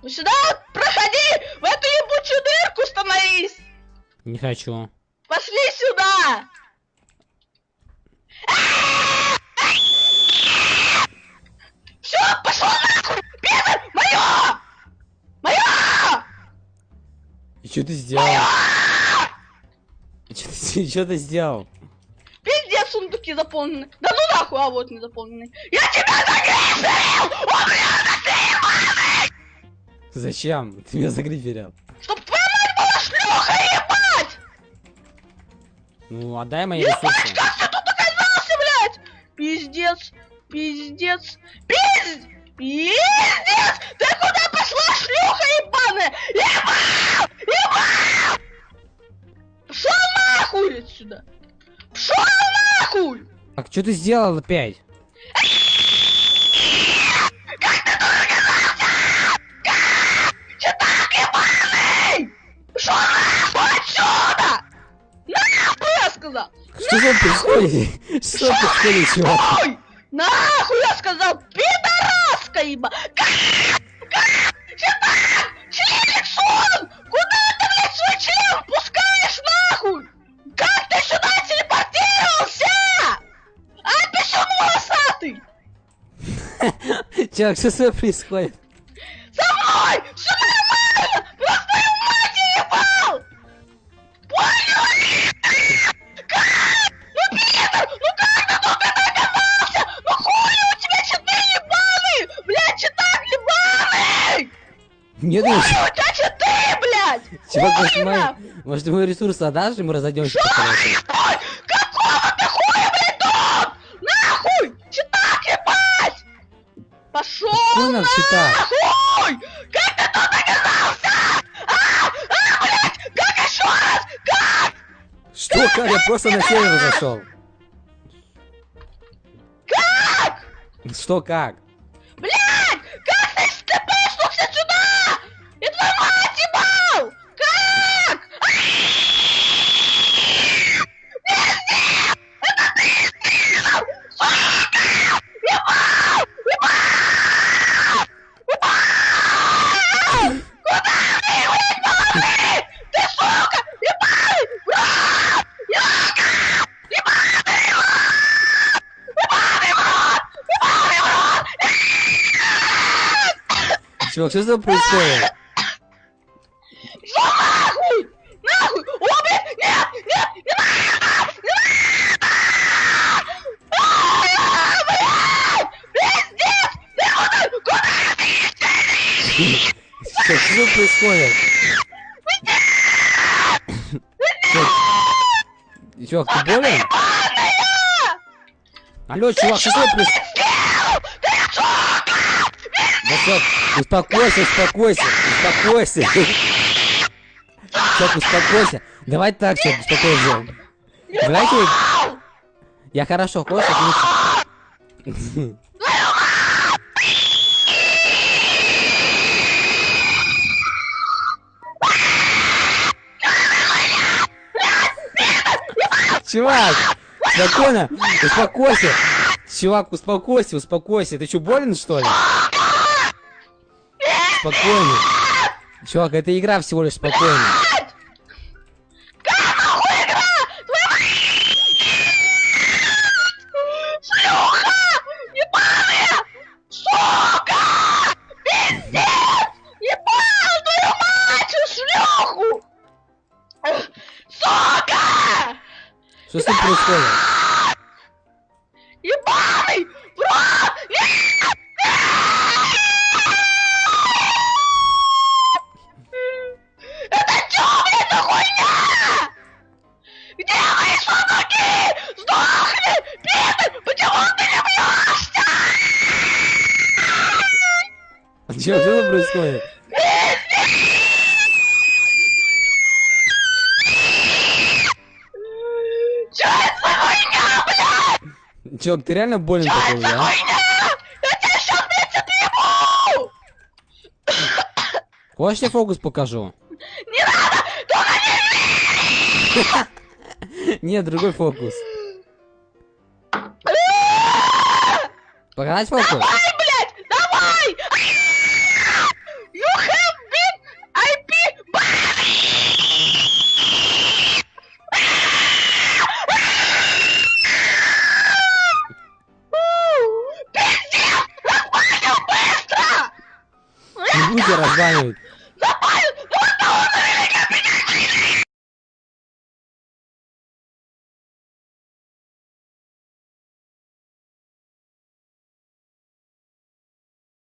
Ну Сюда проходи! В эту ебучую дырку становись! Не хочу. Пошли сюда! Все, пошел нахуй! Пидор! Мое! Мое! И что ты сделал? Что ты, чё ты сделал? Пиздец, сундуки заполнены. Да ну нахуй, а вот не заполнены. Я тебя загриферил! Он меня Зачем? Ты меня загриферил. Чтоб твоя мать была шлюха, ебать! Ну, отдай мои Ебать, ресурсы. как ты тут оказался, блядь? Пиздец, пиздец, пиздец, пиздец! Ты куда пошла, шлюха ебаная? Ебал! Ебал! Пшел нахуй отсюда! Пшел нахуй! Так, что ты сделал опять? Нахуй отсюда! Нахуй, я сказал! Что же происходит? Что происходит, чувак? Нахуй я сказал, пидораска, еба! Сюда! Член! Куда ты, блядь, свой член пускаешь, нахуй? Как ты сюда телепортировался? А, писюн волосатый! Чувак, что с тобой происходит? Нет, у тебя читы, блядь! чувак, может, нахуй! может, мой ресурс отдашь, и мы разойдемся по? Ой, какого ты хуя, блядь, тут? Нахуй! Читак ебать! Пошел Какой нам читак? нахуй! Как ты тут оказался? А, а, блядь! Как еще раз? Как? Что, как? Я просто на север зашел. Как? Что, как? Блядь! Как ты степешнулся сюда? Я твою мать ебал! Как? Пиздец! Это ты сделал! Сука! Ебал! Ебал! Ебал! Куда ты, блядь, полосы? Ты, сука! Ебал! Рот! Ёга! Ебаный рот! Ебаный рот! Ебаный рот! Чувак, что тобой происходит? Нахуй? Нахуй! О, блядь! Нет! Нет! Не надо! Не надо! Блядь! Пиздец! Ты куда? Куда ты Чувак, что происходит? Чувак, ты болен? Алло, чувак, что происходит? Да успокойся, успокойся, успокойся. Чувак, успокойся. Давай так, все, успокойся. Давайте... Я хорошо, хочешь отлично. Чувак, спокойно, успокойся. Чувак, успокойся, успокойся. Ты что, болен, что ли? Спокойно. Чувак, это игра всего лишь спокойно. Что с тобой происходит? Чувак, что тут происходит? Чё это хуйня, блядь? Чувак, ты реально болен такой, это да? тебя сейчас, блядь, отъебу! Хочешь, я фокус покажу? Не надо! Только не Нет, другой фокус. Показать фокус? tired.